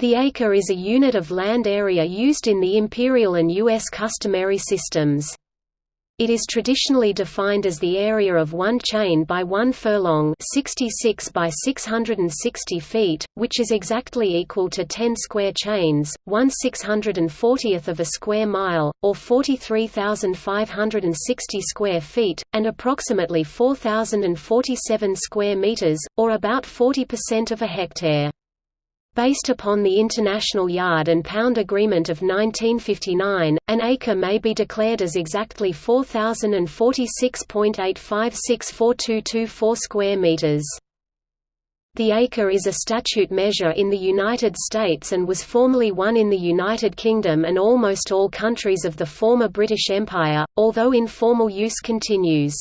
The acre is a unit of land area used in the imperial and U.S. customary systems. It is traditionally defined as the area of one chain by one furlong 66 by 660 feet, which is exactly equal to 10 square chains, 1 640th of a square mile, or 43,560 square feet, and approximately 4,047 square meters, or about 40% of a hectare. Based upon the International Yard and Pound Agreement of 1959, an acre may be declared as exactly 4046.8564224 square meters. The acre is a statute measure in the United States and was formerly one in the United Kingdom and almost all countries of the former British Empire, although informal use continues.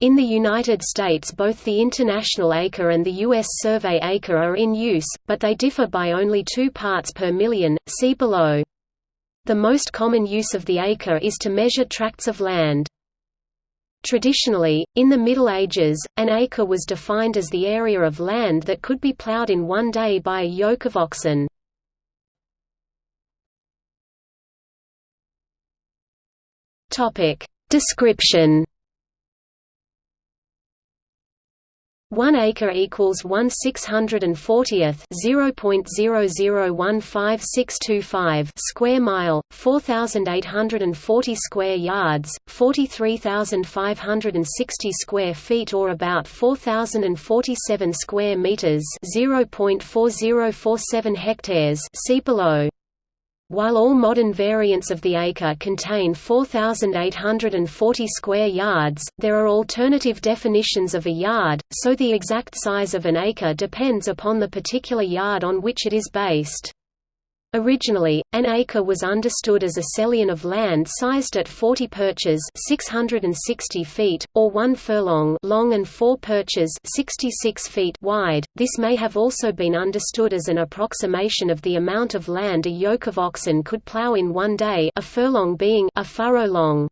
In the United States both the International Acre and the U.S. Survey Acre are in use, but they differ by only 2 parts per million, see below. The most common use of the acre is to measure tracts of land. Traditionally, in the Middle Ages, an acre was defined as the area of land that could be ploughed in one day by a yoke of oxen. Description 1 acre equals 1 640th 0.0015625 square mile, 4840 square yards, 43560 square feet or about 4047 square meters, 0.4047 hectares. See below. While all modern variants of the acre contain 4,840 square yards, there are alternative definitions of a yard, so the exact size of an acre depends upon the particular yard on which it is based. Originally, an acre was understood as a selion of land sized at 40 perches 660 feet, or 1 furlong long and 4 perches 66 feet wide. This may have also been understood as an approximation of the amount of land a yoke of oxen could plow in one day a furlong being a furrow long.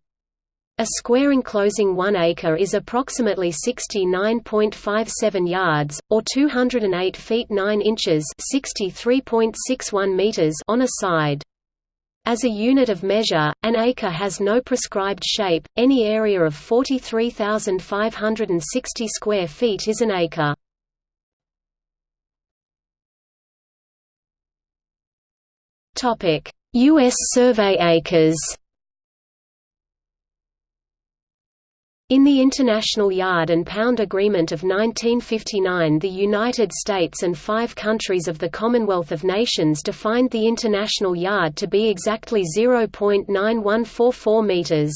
A square enclosing 1 acre is approximately 69.57 yards, or 208 feet 9 inches 63.61 meters on a side. As a unit of measure, an acre has no prescribed shape, any area of 43,560 square feet is an acre. U.S. survey acres In the International Yard and Pound Agreement of 1959 the United States and five countries of the Commonwealth of Nations defined the International Yard to be exactly 0.9144 meters.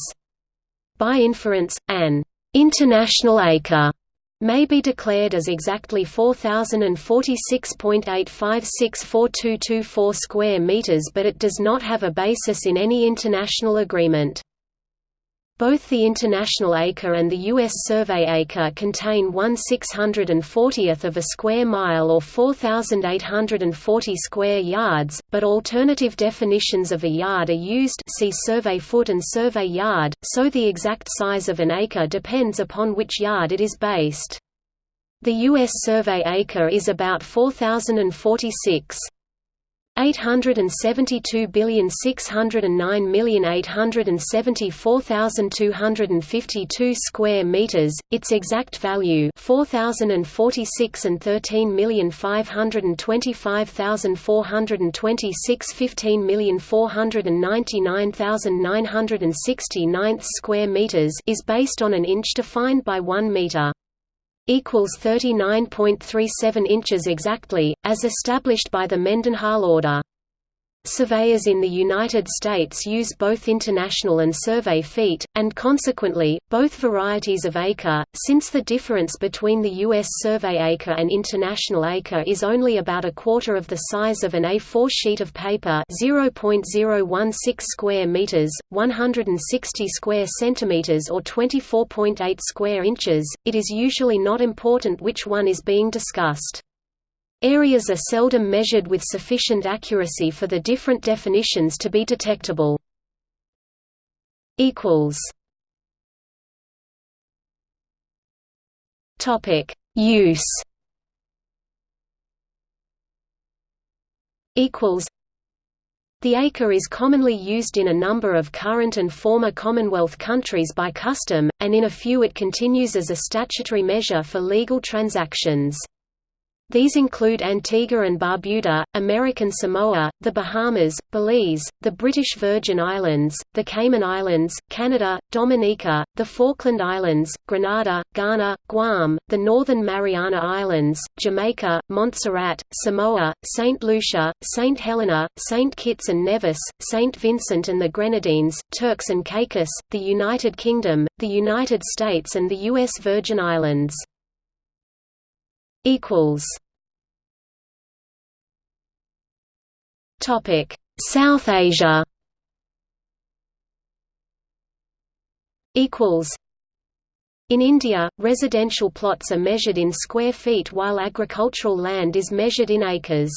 By inference, an «international acre» may be declared as exactly 4046.8564224 square meters but it does not have a basis in any international agreement. Both the International Acre and the U.S. Survey Acre contain 1 640th of a square mile or 4,840 square yards, but alternative definitions of a yard are used see survey foot and survey yard, so the exact size of an acre depends upon which yard it is based. The U.S. Survey Acre is about 4,046. 872,609,874,252 square meters its exact value 4046 and 13,525,426 15,499,969 square meters is based on an inch defined by 1 meter equals 39.37 inches exactly, as established by the Mendenhall order. Surveyors in the United States use both international and survey feet, and consequently, both varieties of acre, since the difference between the U.S. survey acre and international acre is only about a quarter of the size of an A4 sheet of paper 0.016 square meters, 160 square centimeters or 24.8 square inches, it is usually not important which one is being discussed. Areas are seldom measured with sufficient accuracy for the different definitions to be detectable. Topic: Use. equals the acre is commonly used in a number of current and former Commonwealth countries by custom, and in a few it continues as a statutory measure for legal transactions. These include Antigua and Barbuda, American Samoa, the Bahamas, Belize, the British Virgin Islands, the Cayman Islands, Canada, Dominica, the Falkland Islands, Grenada, Ghana, Guam, the Northern Mariana Islands, Jamaica, Montserrat, Samoa, St. Lucia, St. Helena, St. Kitts and Nevis, St. Vincent and the Grenadines, Turks and Caicos, the United Kingdom, the United States and the U.S. Virgin Islands equals. Topic South Asia. Equals. In India, residential plots are measured in square feet while agricultural land is measured in acres.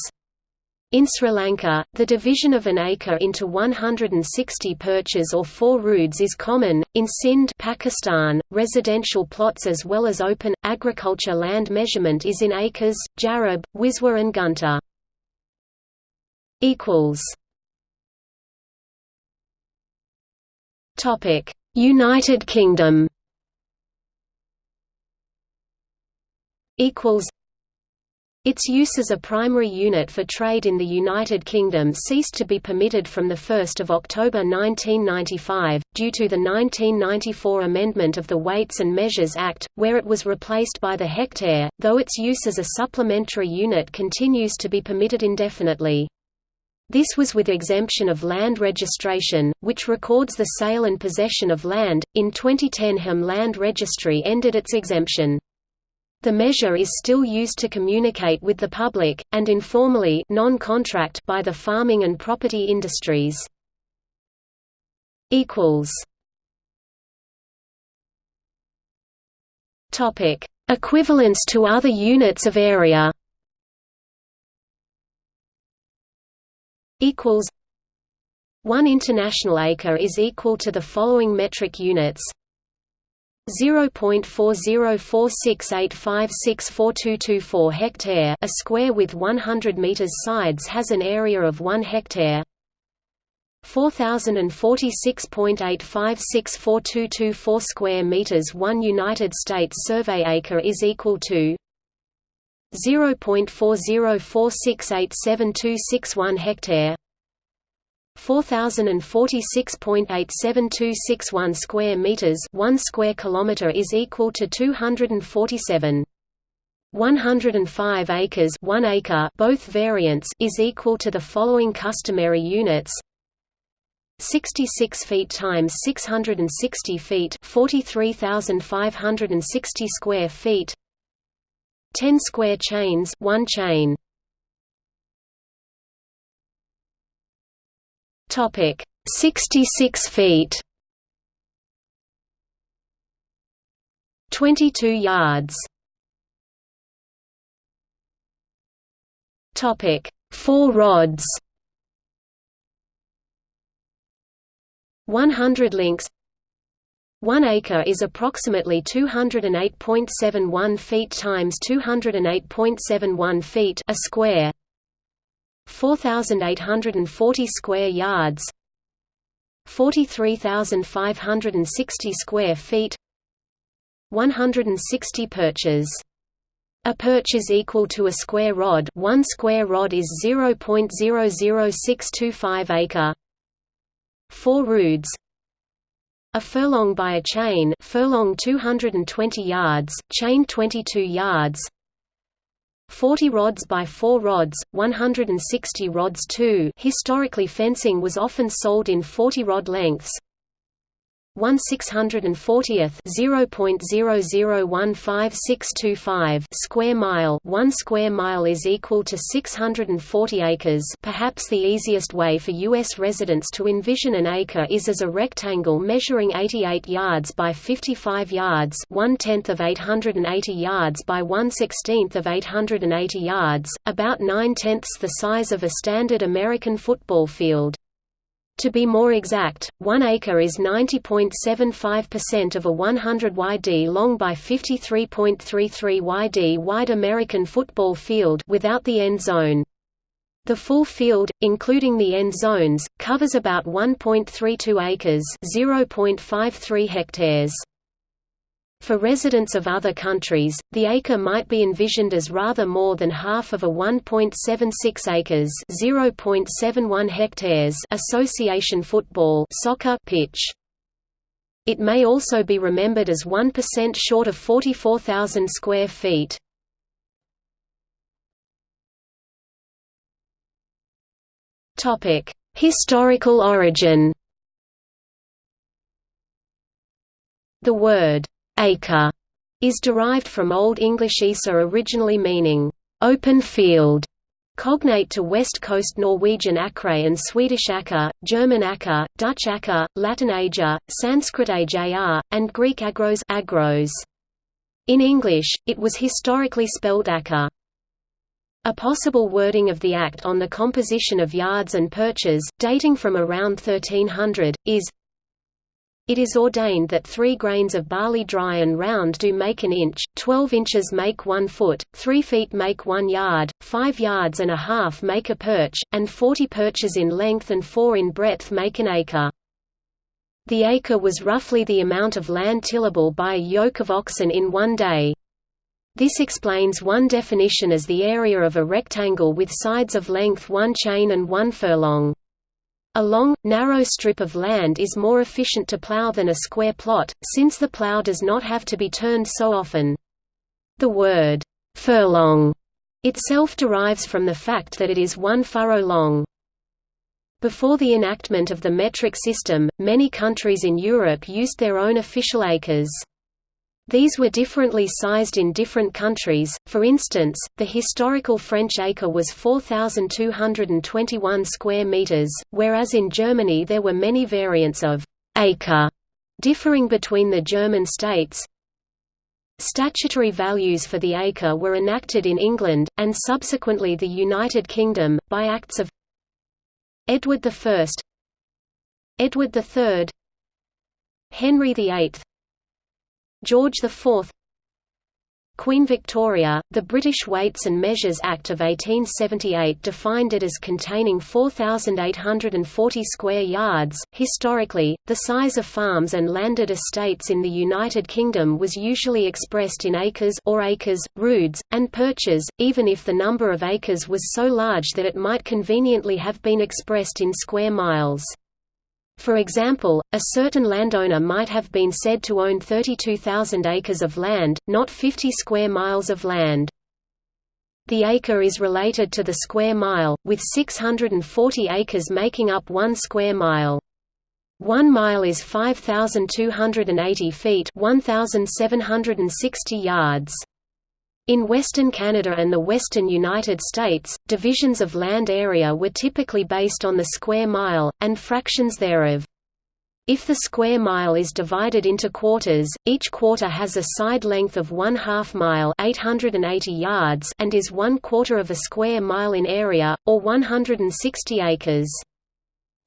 In Sri Lanka, the division of an acre into 160 perches or 4 roods is common. In Sindh, Pakistan, residential plots as well as open agriculture land measurement is in acres, jarab, wiswa and gunta. equals Topic: United Kingdom equals its use as a primary unit for trade in the United Kingdom ceased to be permitted from 1 October 1995, due to the 1994 amendment of the Weights and Measures Act, where it was replaced by the hectare, though its use as a supplementary unit continues to be permitted indefinitely. This was with exemption of land registration, which records the sale and possession of land. In 2010, HM Land Registry ended its exemption. The measure is still used to communicate with the public, and informally non-contract by the farming and property industries. Equivalence to other units of area. One international acre is equal to the following metric units 0.404685642224 hectare a square with 100 meters sides has an area of 1 hectare. 4046.85642224 square meters 1 United States survey acre is equal to 0.4046872661 hectare 4046.87261 square meters 1 square kilometer is equal to 247 105 acres 1 acre both variants is equal to the following customary units. 66 feet times 660 feet 43560 square feet. 10 square chains 1 chain Topic: 66 feet. 22 yards. Topic: 4 rods. 100 links 1 acre is approximately 208.71 feet times 208.71 feet a square 4,840 square yards 43,560 square feet 160 perches. A perch is equal to a square rod. 1 square rod is 0.00625 acre. 4 roods. A furlong by a chain. Furlong 220 yards. Chain 22 yards 40 rods by 4 rods, 160 rods 2 historically fencing was often sold in 40 rod lengths, 1 640th 0.0015625 square mile 1 square mile is equal to 640 acres perhaps the easiest way for US residents to envision an acre is as a rectangle measuring 88 yards by 55 yards 1 tenth of 880 yards by 1 16th of 880 yards, about 9 tenths the size of a standard American football field. To be more exact, 1 acre is 90.75% of a 100 yd long by 53.33 yd wide American football field without the end zone. The full field, including the end zones, covers about 1.32 acres (0.53 hectares). For residents of other countries, the acre might be envisioned as rather more than half of a 1.76 acres (0.71 hectares) association football soccer pitch. It may also be remembered as 1% short of 44,000 square feet. Topic: Historical origin. The word acre is derived from Old English isa originally meaning open field, cognate to West Coast Norwegian acre and Swedish acker, German acker, Dutch acker, Latin ager, Sanskrit ajr, and Greek agros, agros. In English, it was historically spelled acre. A possible wording of the Act on the composition of yards and perches, dating from around 1300, is It is ordained that three grains of barley dry and round do make an inch, twelve inches make one foot, three feet make one yard, five yards and a half make a perch, and forty perches in length and four in breadth make an acre. The acre was roughly the amount of land tillable by a yoke of oxen in one day. This explains one definition as the area of a rectangle with sides of length one chain and one furlong. A long, narrow strip of land is more efficient to plow than a square plot, since the plow does not have to be turned so often. The word, furlong, itself derives from the fact that it is one furrow long. Before the enactment of the metric system, many countries in Europe used their own official acres. These were differently sized in different countries, for instance, the historical French acre was 4,221 square meters, whereas in Germany there were many variants of acre differing between the German states. Statutory values for the acre were enacted in England, and subsequently the United Kingdom, by acts of Edward I Edward III Henry VIII George IV Queen Victoria, the British Weights and Measures Act of 1878 defined it as containing 4,840 square yards. Historically, the size of farms and landed estates in the United Kingdom was usually expressed in acres or acres, roods, and perches, even if the number of acres was so large that it might conveniently have been expressed in square miles. For example, a certain landowner might have been said to own 32,000 acres of land, not 50 square miles of land. The acre is related to the square mile, with 640 acres making up one square mile. One mile is 5,280 feet 1,760 yards. In Western Canada and the western United States, divisions of land area were typically based on the square mile, and fractions thereof. If the square mile is divided into quarters, each quarter has a side length of one half mile 880 yards and is one quarter of a square mile in area, or 160 acres.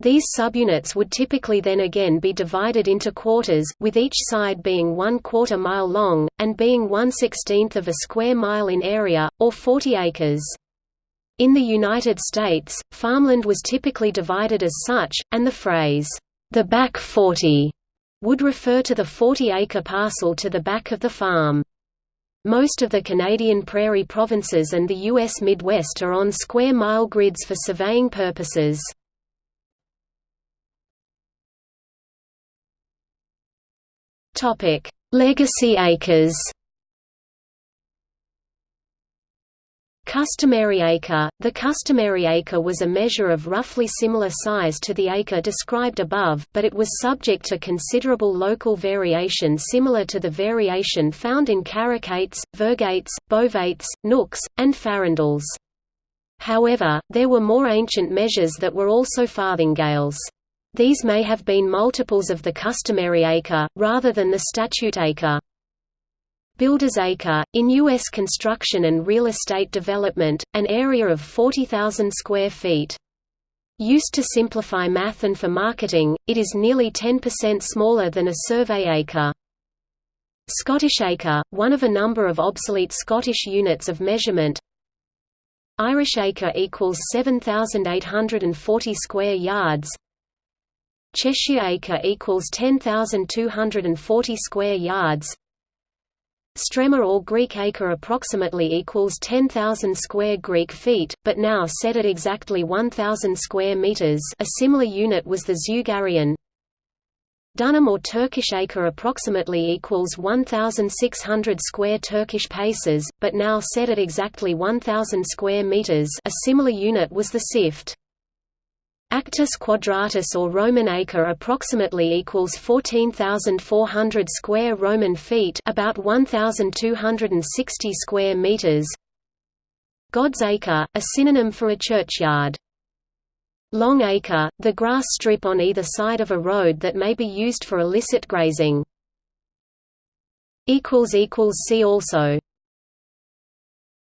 These subunits would typically then again be divided into quarters, with each side being one quarter mile long, and being one sixteenth of a square mile in area, or 40 acres. In the United States, farmland was typically divided as such, and the phrase, the back 40, would refer to the 40-acre parcel to the back of the farm. Most of the Canadian prairie provinces and the U.S. Midwest are on square mile grids for surveying purposes. Topic: Legacy acres. Customary acre – The customary acre was a measure of roughly similar size to the acre described above, but it was subject to considerable local variation similar to the variation found in carucates, virgates, bovates, nooks, and farundels. However, there were more ancient measures that were also farthingales. These may have been multiples of the customary acre, rather than the statute acre. Builder's acre, in U.S. construction and real estate development, an area of 40,000 square feet. Used to simplify math and for marketing, it is nearly 10% smaller than a survey acre. Scottish acre, one of a number of obsolete Scottish units of measurement Irish acre equals 7,840 square yards. Cheshire acre equals 10,240 square yards. Strema or Greek acre approximately equals 10,000 square Greek feet, but now set at exactly 1,000 square meters. A similar unit was the Zeugarion. Dunam or Turkish acre approximately equals 1,600 square Turkish paces, but now set at exactly 1,000 square meters. A similar unit was the Cift. Actus quadratus or Roman acre approximately equals 14,400 square Roman feet about 1,260 square meters. God's acre, a synonym for a churchyard. Long acre, the grass strip on either side of a road that may be used for illicit grazing. See also